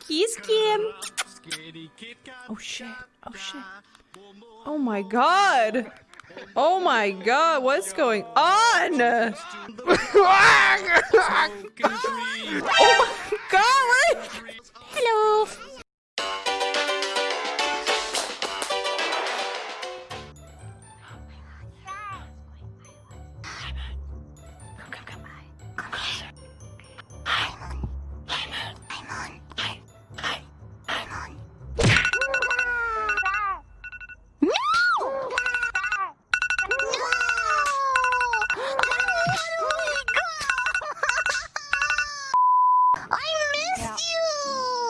Kiss Kim. Oh shit. Oh shit. Oh my god. Oh my god, what's going on? oh my god! Hello.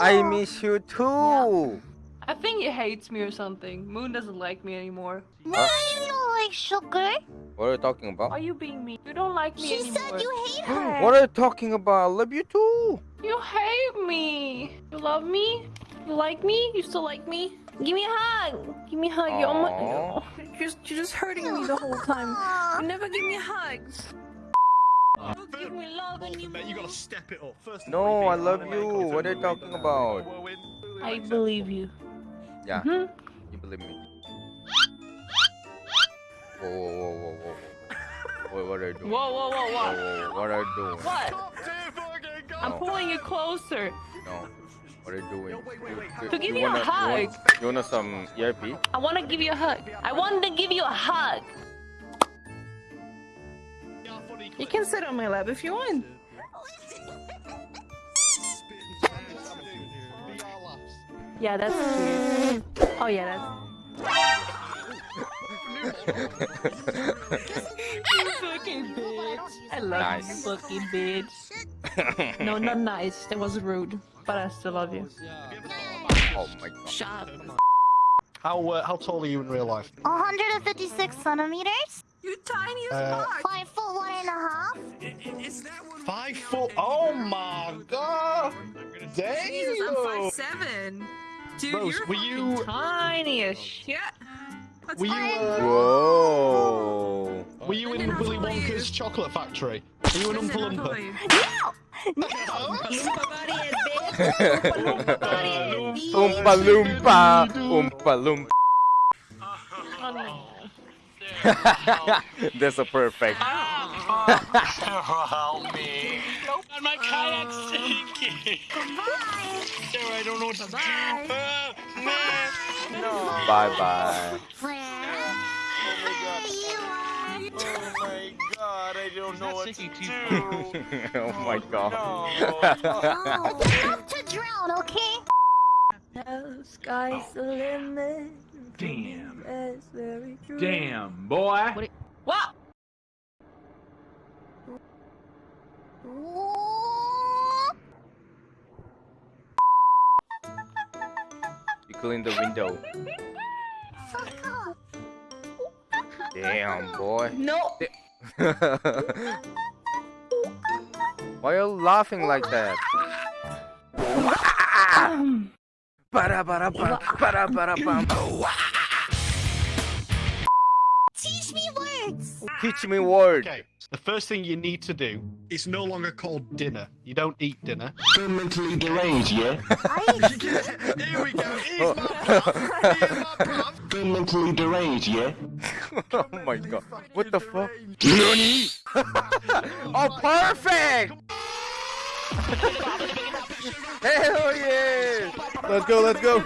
I miss you too. I think he hates me or something. Moon doesn't like me anymore. No, you don't like sugar. What are you talking about? Are you being mean? You don't like me She anymore. said you hate her. What are you talking about? I love you too. You hate me. You love me? You like me? You still like me? Give me a hug. Give me a hug. You're, almo- you're just you're just hurting me the whole time. You never give me hugs. You give me love and you. Gotta step it up. First No, I you love you. What are you Louis, talking uh, about? I believe you. Yeah, Hmm? you believe me. Whoa, whoa, whoa, whoa, whoa, whoa. Wait, what are you doing? Whoa, whoa, whoa, Whoa, what? whoa, whoa, what are you doing? What? Stop, dude, fucking go. I'm pulling you closer. No. What are you doing? Yo, wait, wait, wait, You- To give you you a wanna, hug. You want, you want some ERP? I want to give you a hug. I want to give you a hug. Yeah, funny You can sit on my lap if you want. Be our laughs. Yeah, that's cute. Oh yeah, that's. you fucking bitch. I love Nice. you, fucking bitch. No, not nice. That was rude. But I still love you. oh my god. Shut up. How uh, how tall are you in real life? 156 centimeters. You tiny Uh, Five foot one and a half. Five foot. Oh my god! Damn! Jesus, I'm five seven. Dude, Rose, you're were fucking you- tiny as shit. That's Were you uh, Whoa. were you in Didn't Willy I tell? Wonka's chocolate factory? Are you an Listen, Oompa I'll Loompa? you. No! Oompa body is bitch. Oompa body is Oompa Loompa. Oompa Loompa. That's a perfect. Help me. And my kayak sinking. Sarah, I don't know what to do. Bye. Uh, no. Bye bye. Where you are. Oh my god, I don't know what to do. oh my god. Oh, enough to drown, okay? The sky's oh. the limit. Damn. That's very true. Damn, boy. What? What? Ooh. You clean the window. Fuck off. Damn, boy. No. Why are you laughing like that? Um. Um, Ba-da-ba-da-bum, ba-da-ba-da-bum. Teach me words. Teach me word. Okay, the first thing you need to do is no longer called dinner. You don't eat dinner. mentally deranged, yeah? Here we go. Here's my bruv. Here's my bruv. mentally deranged, yeah? oh my god. What the fuck? Nani? oh, perfect! Hell yeah! Let's go, let's go.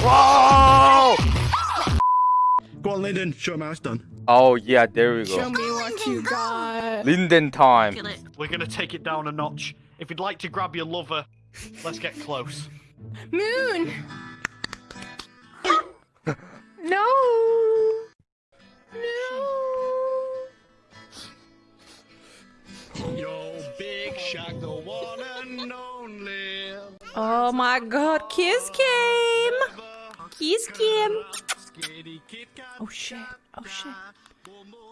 Whoa! Go on, Lyndon. Show him how it's done. Oh yeah, there we show go. me what you got. Linden time. We're gonna take it down a notch. If you'd like to grab your lover, let's get close. Moon. No. No. Yo, Big Shaq, the one and only. Oh my God, Kiss Kim. Kiss Kim. Oh shit. Oh shit.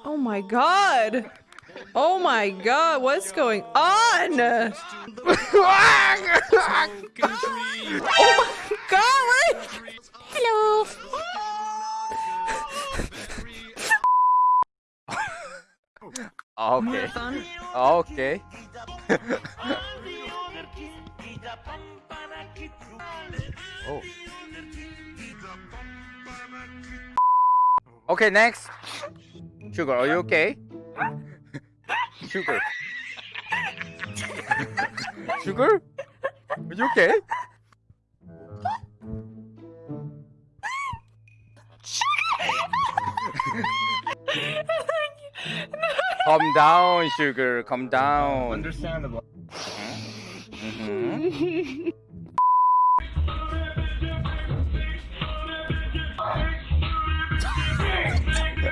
Oh my God. Oh my God, what's going on? oh my God. Hello. Ah, okay. Ah, okay. oh. Okay, next. Sugar, are you okay? Sugar. Sugar? Are you okay? Calm down, Sugar. Calm down. Understandable. Mm -hmm.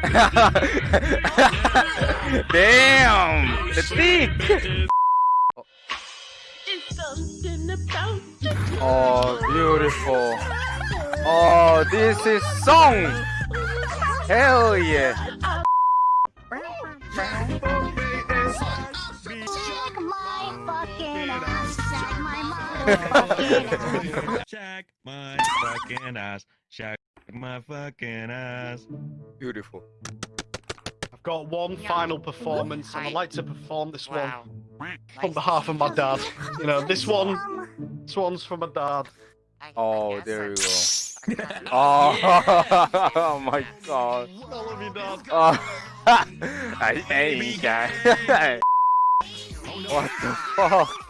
Damn! The dick! Oh, beautiful. Oh, this is song! Hell yeah! Shag my fucking ass. Shag my fucking ass. Beautiful. I've got one final performance, and I'd like to perform this Wow. one on behalf of my dad. You know, this one, this one's for my dad. Oh, there you go. Oh, oh my god. I love you, dad. Oh, I ain't guy. what the fuck?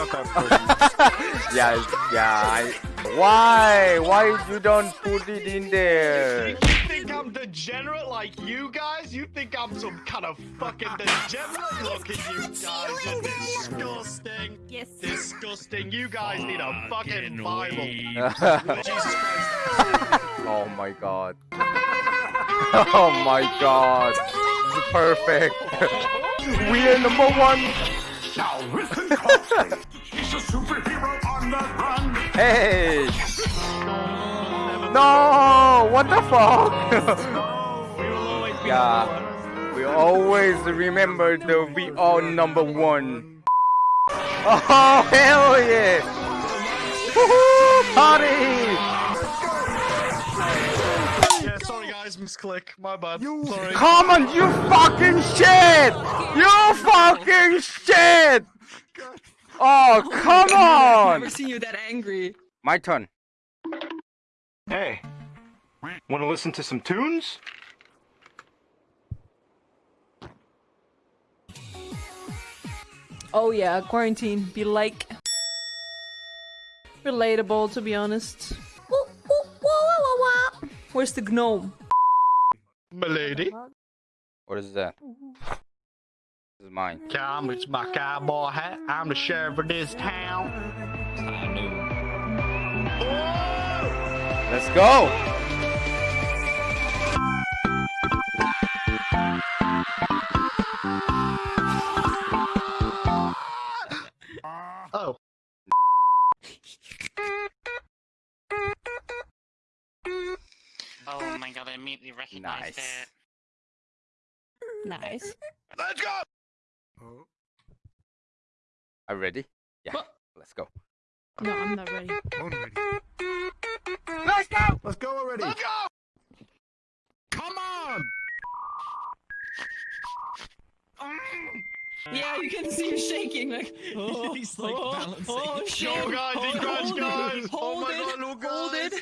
It's not that yeah, yeah. I, why? Why you don't put it in there? You think I'm degenerate like you guys? You think I'm some kind of fucking degenerate? Look at you guys, you're disgusting. Yes. Disgusting. You guys need a fucking Bible. weeb. Jesus Christ. oh my god. Oh my god. This is perfect. we are number one. Hey. No. What the fuck? yeah. We always remember the we are number one. Oh hell yeah! Woohoo! Party! Yeah, sorry guys, misclick. My bad. Sorry. Come on, you fucking shit! You fucking shit! Oh, oh come on! I've Never seen you that angry. My turn. Hey, want to listen to some tunes? Oh yeah, quarantine be like relatable to be honest. Where's the gnome? Milady. What is that? This is mine. Come, it's my cowboy hat. I'm the sheriff of this town. Let's go! Oh. Oh my god, I immediately recognized Nice. it. Nice. Let's go! Oh. Are you ready? Yeah. What? Let's go. No, I'm not ready. Let's go! Let's go already. Let's go! Come on! Mm. Yeah, you can see him shaking like. Oh, He's, like, oh, balancing. Oh shit! Go, guys, he hold, crashed, guys. Oh it, Oh hold my it, God, look, hold it.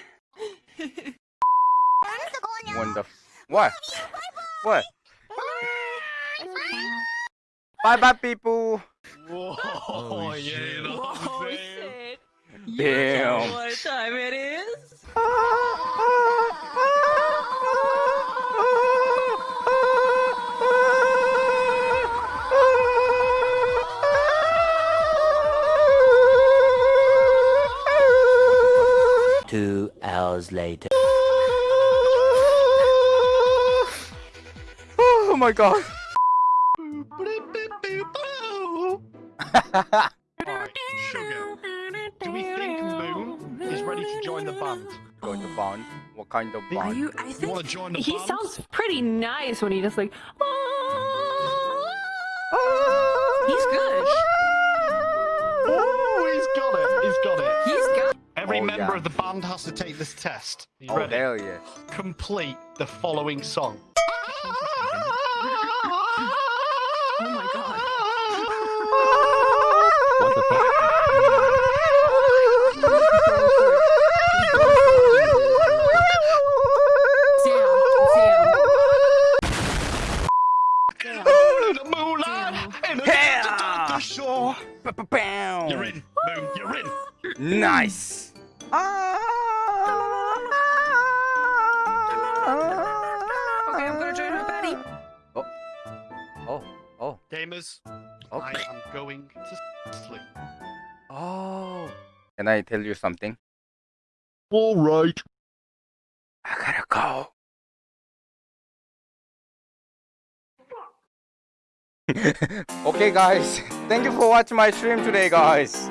One the. What? What? Bye bye, people. Whoa, Oh, yeah, shit. you know Whoa, saying? shit! You Damn. know what time it is? Two hours later. Oh my god. Alright, Sugar. Do we think Moon is ready to join the band? Going to bond. What kind of bond? You, I think want to join the he band? sounds pretty nice when he just like. Oh, he's good. Oh, he's got it. He's got it. He's got. Every Oh, member yeah. of the band has to take this test. Are you Oh ready? hell yeah. Complete the following song. Oh my god. Moon. You're. Nice. Ah. Okay, I'm gonna join her, Betty. Oh. oh, oh, Gamers, okay. I am going to sleep. Oh. Can I tell you something? All right. I gotta go. okay, guys. Thank you for watching my stream today, guys.